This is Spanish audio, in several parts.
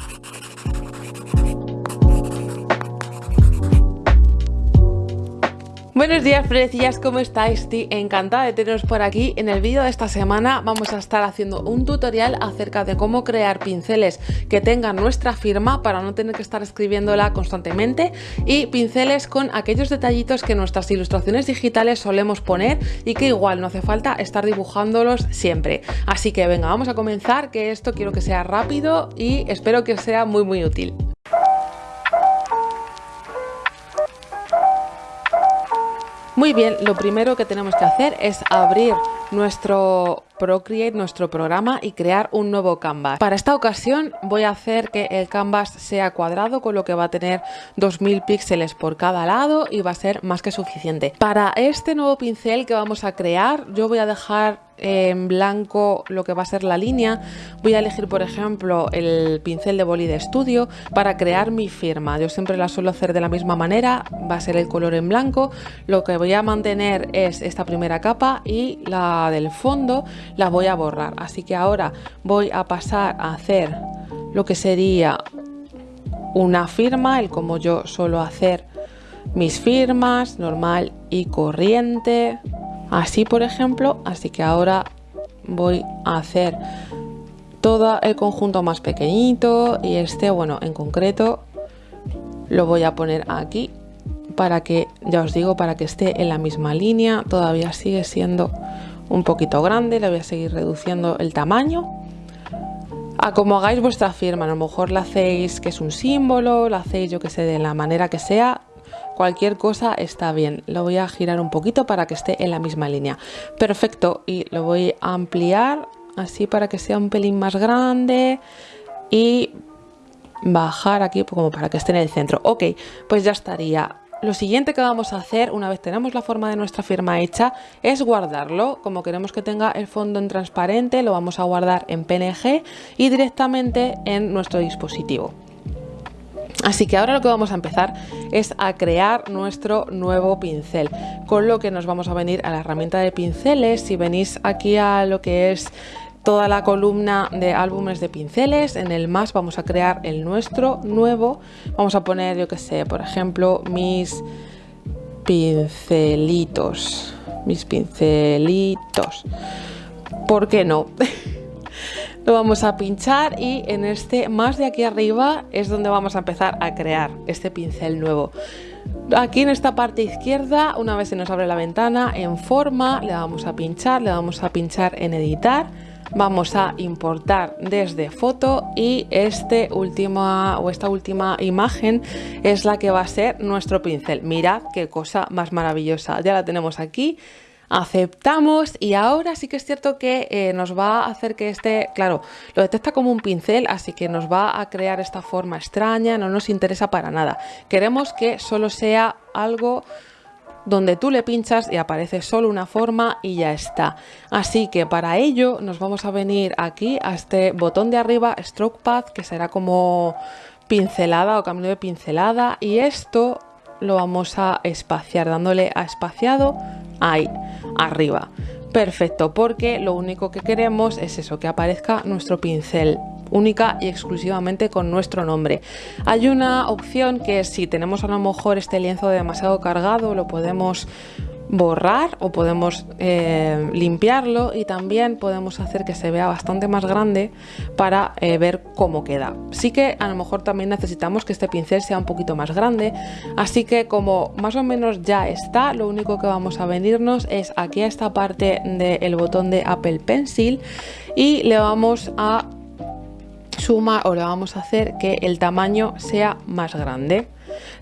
Thank you. Buenos días, precillas, ¿cómo estáis? Estoy encantada de teneros por aquí. En el vídeo de esta semana vamos a estar haciendo un tutorial acerca de cómo crear pinceles que tengan nuestra firma para no tener que estar escribiéndola constantemente y pinceles con aquellos detallitos que nuestras ilustraciones digitales solemos poner y que igual no hace falta estar dibujándolos siempre. Así que venga, vamos a comenzar, que esto quiero que sea rápido y espero que sea muy muy útil. Muy bien, lo primero que tenemos que hacer es abrir nuestro Procreate, nuestro programa y crear un nuevo canvas. Para esta ocasión voy a hacer que el canvas sea cuadrado, con lo que va a tener 2000 píxeles por cada lado y va a ser más que suficiente. Para este nuevo pincel que vamos a crear, yo voy a dejar en blanco lo que va a ser la línea. Voy a elegir, por ejemplo, el pincel de boli de estudio para crear mi firma. Yo siempre la suelo hacer de la misma manera, va a ser el color en blanco. Lo que voy a mantener es esta primera capa y la del fondo la voy a borrar. Así que ahora voy a pasar a hacer lo que sería una firma, el como yo suelo hacer mis firmas, normal y corriente, así por ejemplo. Así que ahora voy a hacer todo el conjunto más pequeñito y este, bueno, en concreto lo voy a poner aquí para que, ya os digo, para que esté en la misma línea, todavía sigue siendo un poquito grande, le voy a seguir reduciendo el tamaño. A como hagáis vuestra firma, a lo mejor la hacéis que es un símbolo, la hacéis yo que sé, de la manera que sea, cualquier cosa está bien. Lo voy a girar un poquito para que esté en la misma línea. Perfecto, y lo voy a ampliar así para que sea un pelín más grande y bajar aquí como para que esté en el centro. Ok, pues ya estaría. Lo siguiente que vamos a hacer una vez tenemos la forma de nuestra firma hecha es guardarlo. Como queremos que tenga el fondo en transparente lo vamos a guardar en PNG y directamente en nuestro dispositivo. Así que ahora lo que vamos a empezar es a crear nuestro nuevo pincel, con lo que nos vamos a venir a la herramienta de pinceles. Si venís aquí a lo que es toda la columna de álbumes de pinceles. En el más vamos a crear el nuestro nuevo. Vamos a poner, yo que sé, por ejemplo, mis pincelitos. Mis pincelitos. ¿Por qué no? Lo vamos a pinchar y en este más de aquí arriba es donde vamos a empezar a crear este pincel nuevo. Aquí en esta parte izquierda, una vez se nos abre la ventana, en forma, le vamos a pinchar, le vamos a pinchar en editar. Vamos a importar desde foto y este última o esta última imagen es la que va a ser nuestro pincel. Mirad qué cosa más maravillosa. Ya la tenemos aquí aceptamos y ahora sí que es cierto que eh, nos va a hacer que este, claro, lo detecta como un pincel, así que nos va a crear esta forma extraña, no nos interesa para nada. Queremos que solo sea algo donde tú le pinchas y aparece solo una forma y ya está. Así que para ello nos vamos a venir aquí a este botón de arriba, Stroke Path, que será como pincelada o cambio de pincelada y esto lo vamos a espaciar dándole a espaciado ahí arriba perfecto porque lo único que queremos es eso que aparezca nuestro pincel única y exclusivamente con nuestro nombre. Hay una opción que si tenemos a lo mejor este lienzo demasiado cargado lo podemos borrar o podemos eh, limpiarlo y también podemos hacer que se vea bastante más grande para eh, ver cómo queda. Sí que a lo mejor también necesitamos que este pincel sea un poquito más grande, así que como más o menos ya está, lo único que vamos a venirnos es aquí a esta parte del botón de Apple Pencil y le vamos a suma o le vamos a hacer que el tamaño sea más grande.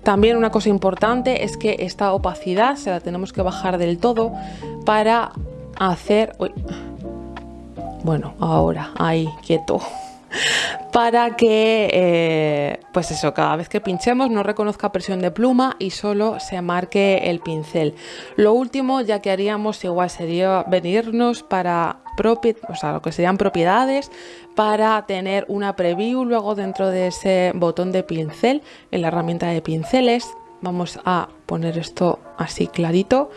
También una cosa importante es que esta opacidad se la tenemos que bajar del todo para hacer... Bueno, ahora, ahí, quieto para que, eh, pues eso, cada vez que pinchemos no reconozca presión de pluma y solo se marque el pincel. Lo último ya que haríamos igual sería venirnos para o sea, lo que serían propiedades para tener una preview luego dentro de ese botón de pincel en la herramienta de pinceles. Vamos a poner esto así clarito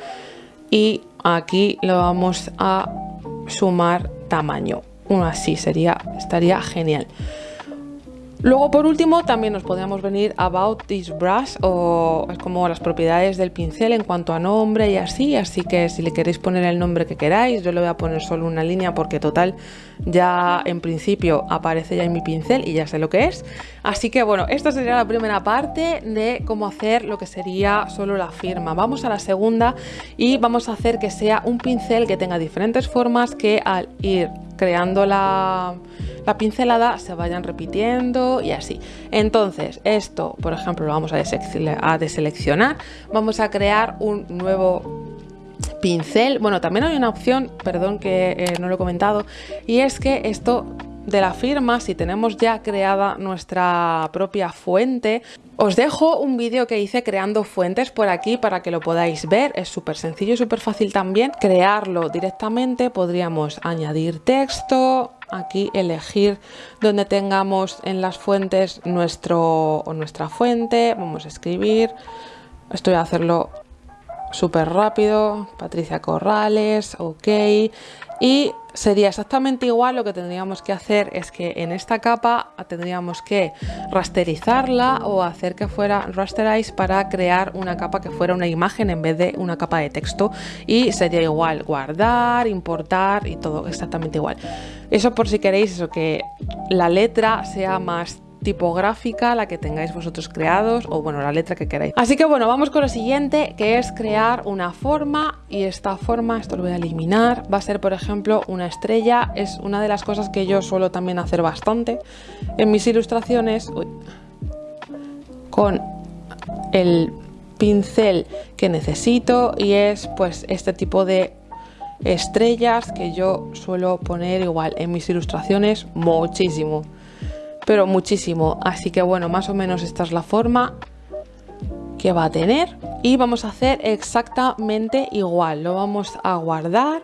y aquí lo vamos a sumar tamaño. Uno así sería, estaría genial. Luego por último también nos podríamos venir about this brush o como las propiedades del pincel en cuanto a nombre y así, así que si le queréis poner el nombre que queráis, yo le voy a poner solo una línea porque total ya en principio aparece ya en mi pincel y ya sé lo que es. Así que bueno, esta sería la primera parte de cómo hacer lo que sería solo la firma. Vamos a la segunda y vamos a hacer que sea un pincel que tenga diferentes formas que al ir creando la la pincelada se vayan repitiendo y así. Entonces, esto, por ejemplo, lo vamos a, deseleccionar. Vamos a crear un nuevo pincel. Bueno, también hay una opción, perdón que eh, no lo he comentado, y es que esto de la firma, si tenemos ya creada nuestra propia fuente, os dejo un vídeo que hice creando fuentes por aquí para que lo podáis ver. Es súper sencillo y súper fácil también crearlo directamente. Podríamos añadir texto, aquí elegir donde tengamos en las fuentes nuestro o nuestra fuente. Vamos a escribir. Estoy a hacerlo súper rápido. Patricia Corrales, ok. Y sería exactamente igual, lo que tendríamos que hacer es que en esta capa tendríamos que rasterizarla o hacer que fuera rasterize para crear una capa que fuera una imagen en vez de una capa de texto y sería igual guardar, importar y todo exactamente igual. Eso por si queréis eso que la letra sea más tipográfica, la que tengáis vosotros creados o bueno, la letra que queráis. Así que bueno, vamos con lo siguiente, que es crear una forma y esta forma, esto lo voy a eliminar, va a ser por ejemplo una estrella, es una de las cosas que yo suelo también hacer bastante en mis ilustraciones. Con el pincel que necesito y es pues este tipo de estrellas que yo suelo poner igual en mis ilustraciones muchísimo pero muchísimo. Así que bueno, más o menos esta es la forma que va a tener y vamos a hacer exactamente igual. Lo vamos a guardar,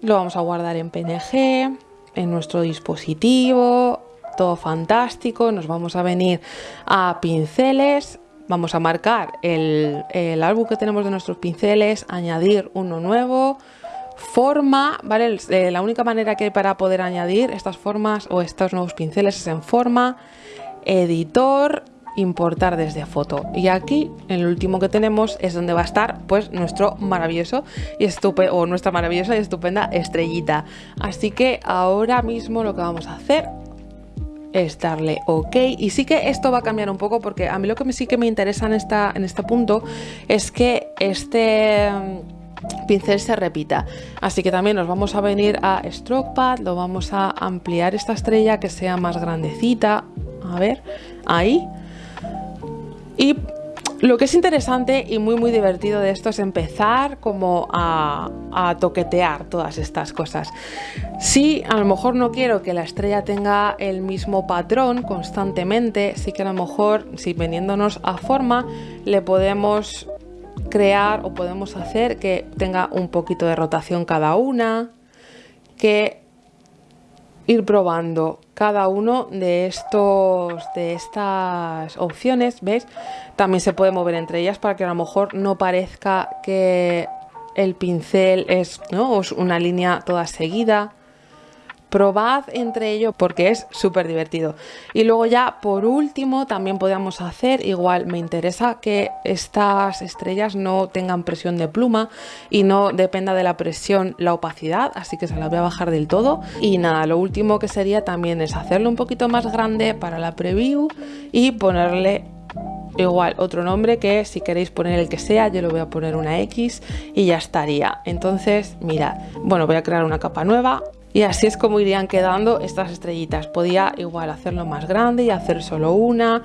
lo vamos a guardar en PNG, en nuestro dispositivo, todo fantástico. Nos vamos a venir a pinceles, vamos a marcar el, el álbum que tenemos de nuestros pinceles, añadir uno nuevo, Forma, ¿vale? Eh, la única manera que hay para poder añadir estas formas o estos nuevos pinceles es en forma, editor, importar desde foto. Y aquí, el último que tenemos, es donde va a estar pues nuestro maravilloso y estupendo, o nuestra maravillosa y estupenda estrellita. Así que ahora mismo lo que vamos a hacer es darle OK y sí que esto va a cambiar un poco porque a mí lo que sí que me interesa en, esta, en este punto es que este pincel se repita. Así que también nos vamos a venir a Stroke Pad, lo vamos a ampliar esta estrella que sea más grandecita. A ver, ahí. Y lo que es interesante y muy muy divertido de esto es empezar como a, toquetear todas estas cosas. Si a lo mejor no quiero que la estrella tenga el mismo patrón constantemente, sí que a lo mejor si veniéndonos a forma le podemos crear o podemos hacer que tenga un poquito de rotación cada una, que ir probando cada uno de estos de estas opciones, ¿ves? También se puede mover entre ellas para que a lo mejor no parezca que el pincel es, ¿no? es una línea toda seguida probad entre ellos porque es súper divertido. Y luego ya por último también podemos hacer igual me interesa que estas estrellas no tengan presión de pluma y no dependa de la presión la opacidad así que se la voy a bajar del todo. Y nada lo último que sería también es hacerlo un poquito más grande para la preview y ponerle igual otro nombre que si queréis poner el que sea yo le voy a poner una X y ya estaría. Entonces mirad. Bueno voy a crear una capa nueva y así es como irían quedando estas estrellitas. Podía igual hacerlo más grande y hacer solo una,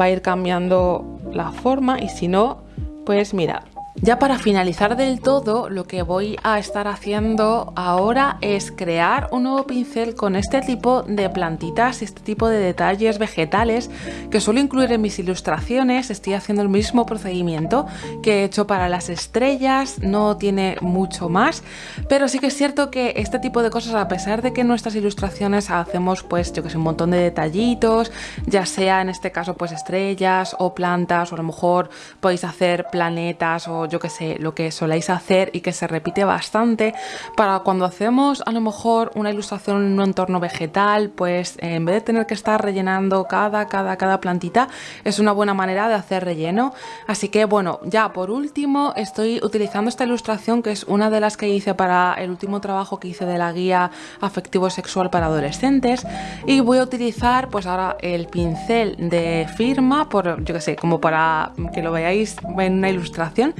va a ir cambiando la forma y si no, pues mirad, ya para finalizar del todo, lo que voy a estar haciendo ahora es crear un nuevo pincel con este tipo de plantitas y este tipo de detalles vegetales que suelo incluir en mis ilustraciones. Estoy haciendo el mismo procedimiento que he hecho para las estrellas, no tiene mucho más, pero sí que es cierto que este tipo de cosas, a pesar de que en nuestras ilustraciones hacemos pues yo que sé, un montón de detallitos, ya sea en este caso pues estrellas o plantas o a lo mejor podéis hacer planetas o yo que sé, lo que soléis hacer y que se repite bastante para cuando hacemos a lo mejor una ilustración en un entorno vegetal, pues en vez de tener que estar rellenando cada, cada, cada plantita, es una buena manera de hacer relleno. Así que bueno, ya por último estoy utilizando esta ilustración que es una de las que hice para el último trabajo que hice de la guía afectivo sexual para adolescentes y voy a utilizar pues ahora el pincel de firma por yo que sé como para que lo veáis en una ilustración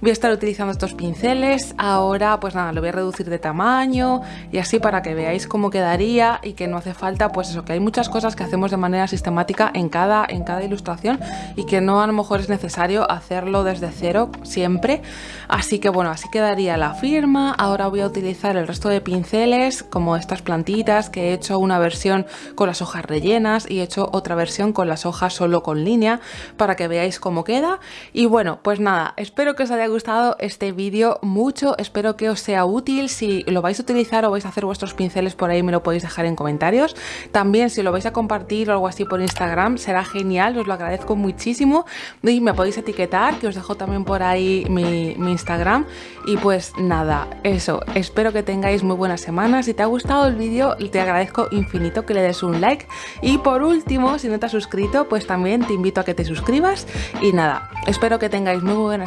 voy a estar utilizando estos pinceles. Ahora pues nada lo voy a reducir de tamaño y así para que veáis cómo quedaría y que no hace falta pues eso que hay muchas cosas que hacemos de manera sistemática en cada en cada ilustración y que no a lo mejor es necesario hacerlo desde cero siempre. Así que bueno así quedaría la firma. Ahora voy a utilizar el resto de pinceles como estas plantitas que he hecho una versión con las hojas rellenas y he hecho otra versión con las hojas solo con línea para que veáis cómo queda. Y bueno pues nada espero que os haya gustado este vídeo mucho. Espero que os sea útil. Si lo vais a utilizar o vais a hacer vuestros pinceles por ahí me lo podéis dejar en comentarios. También si lo vais a compartir o algo así por Instagram será genial. Os lo agradezco muchísimo. Y me podéis etiquetar que os dejo también por ahí mi, mi Instagram. Y pues nada eso. Espero que tengáis muy buena semana. Si te ha gustado el vídeo te agradezco infinito que le des un like. Y por último si no te has suscrito pues también te invito a que te suscribas. Y nada espero que tengáis muy buena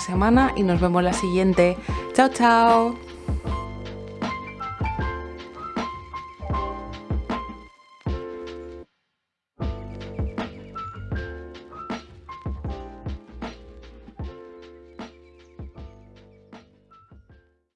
y nos vemos la siguiente. Chao chao